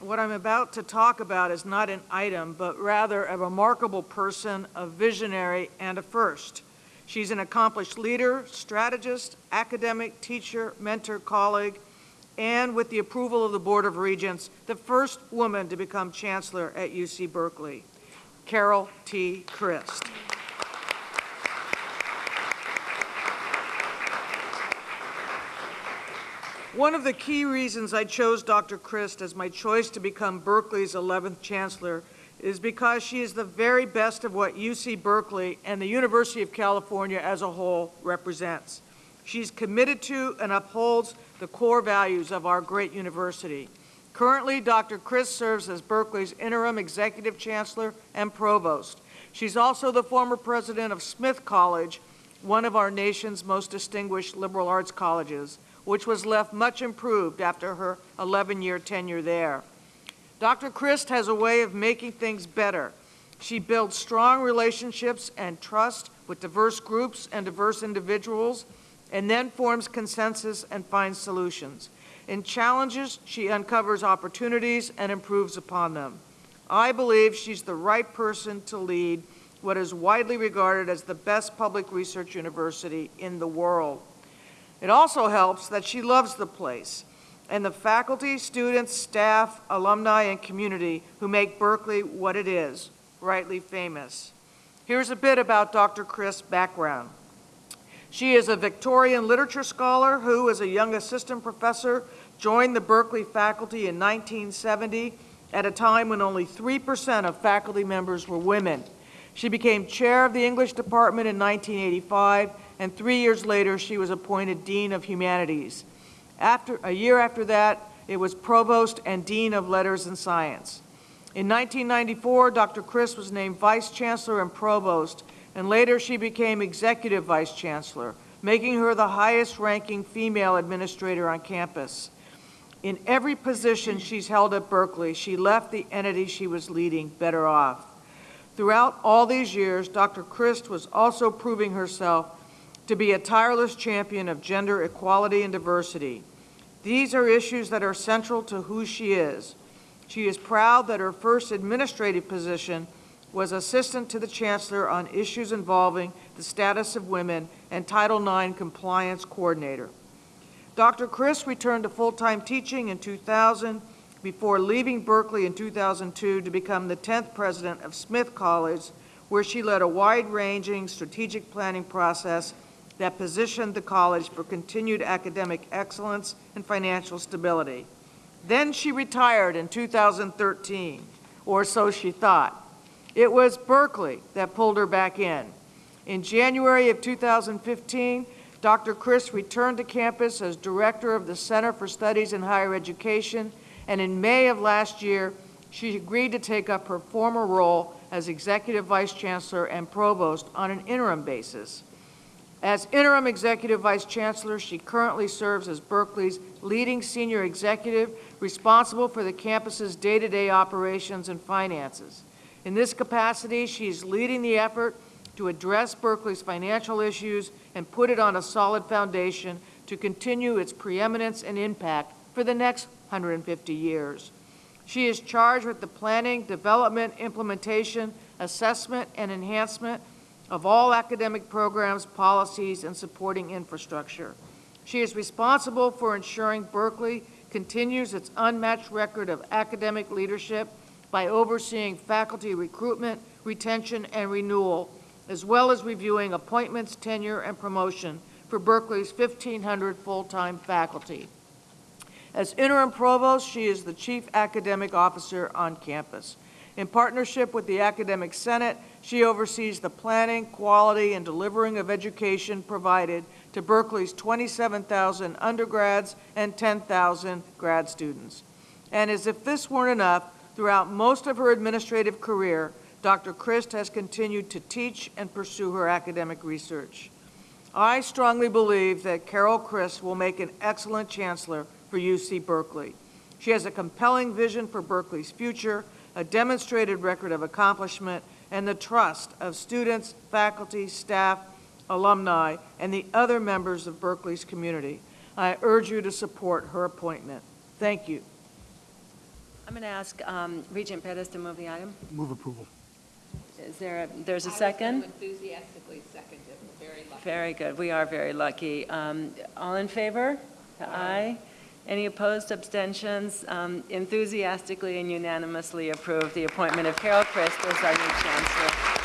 what I'm about to talk about is not an item, but rather a remarkable person, a visionary, and a first. She's an accomplished leader, strategist, academic, teacher, mentor, colleague, and with the approval of the Board of Regents, the first woman to become chancellor at UC Berkeley, Carol T. Christ. One of the key reasons I chose Dr. Christ as my choice to become Berkeley's 11th chancellor is because she is the very best of what UC Berkeley and the University of California as a whole represents. She's committed to and upholds the core values of our great university. Currently, Dr. Christ serves as Berkeley's interim executive chancellor and provost. She's also the former president of Smith College, one of our nation's most distinguished liberal arts colleges which was left much improved after her 11-year tenure there. Dr. Christ has a way of making things better. She builds strong relationships and trust with diverse groups and diverse individuals, and then forms consensus and finds solutions. In challenges, she uncovers opportunities and improves upon them. I believe she's the right person to lead what is widely regarded as the best public research university in the world. It also helps that she loves the place and the faculty, students, staff, alumni, and community who make Berkeley what it is, rightly famous. Here's a bit about Dr. Christ's background. She is a Victorian literature scholar who, as a young assistant professor, joined the Berkeley faculty in 1970 at a time when only 3% of faculty members were women. She became chair of the English department in 1985 and three years later she was appointed Dean of Humanities. After, a year after that, it was Provost and Dean of Letters and Science. In 1994, Dr. Christ was named Vice Chancellor and Provost, and later she became Executive Vice Chancellor, making her the highest-ranking female administrator on campus. In every position she's held at Berkeley, she left the entity she was leading better off. Throughout all these years, Dr. Christ was also proving herself to be a tireless champion of gender equality and diversity. These are issues that are central to who she is. She is proud that her first administrative position was assistant to the chancellor on issues involving the status of women and Title IX compliance coordinator. Dr. Christ returned to full-time teaching in 2000 before leaving Berkeley in 2002 to become the 10th president of Smith College, where she led a wide-ranging strategic planning process that positioned the college for continued academic excellence and financial stability. Then she retired in 2013, or so she thought. It was Berkeley that pulled her back in. In January of 2015, Dr. Christ returned to campus as director of the Center for Studies in Higher Education, and in May of last year, she agreed to take up her former role as executive vice chancellor and provost on an interim basis. As interim executive vice chancellor, she currently serves as Berkeley's leading senior executive responsible for the campus's day-to-day -day operations and finances. In this capacity, she is leading the effort to address Berkeley's financial issues and put it on a solid foundation to continue its preeminence and impact for the next 150 years. She is charged with the planning, development, implementation, assessment, and enhancement of all academic programs, policies, and supporting infrastructure. She is responsible for ensuring Berkeley continues its unmatched record of academic leadership by overseeing faculty recruitment, retention, and renewal, as well as reviewing appointments, tenure, and promotion for Berkeley's 1,500 full-time faculty. As interim provost, she is the chief academic officer on campus. In partnership with the Academic Senate, she oversees the planning, quality, and delivering of education provided to Berkeley's 27,000 undergrads and 10,000 grad students. And as if this weren't enough, throughout most of her administrative career, Dr. Christ has continued to teach and pursue her academic research. I strongly believe that Carol Christ will make an excellent chancellor for UC Berkeley. She has a compelling vision for Berkeley's future, a demonstrated record of accomplishment, and the trust of students, faculty, staff, alumni, and the other members of Berkeley's community. I urge you to support her appointment. Thank you. I'm going to ask um, Regent Pattiz to move the item. Move approval. Is there a, there's a I second? enthusiastically seconded. Very, very good. We are very lucky. Um, all in favor? Aye. Aye. Any opposed, abstentions? Um, enthusiastically and unanimously approve the appointment of Carol Christ as our new chancellor.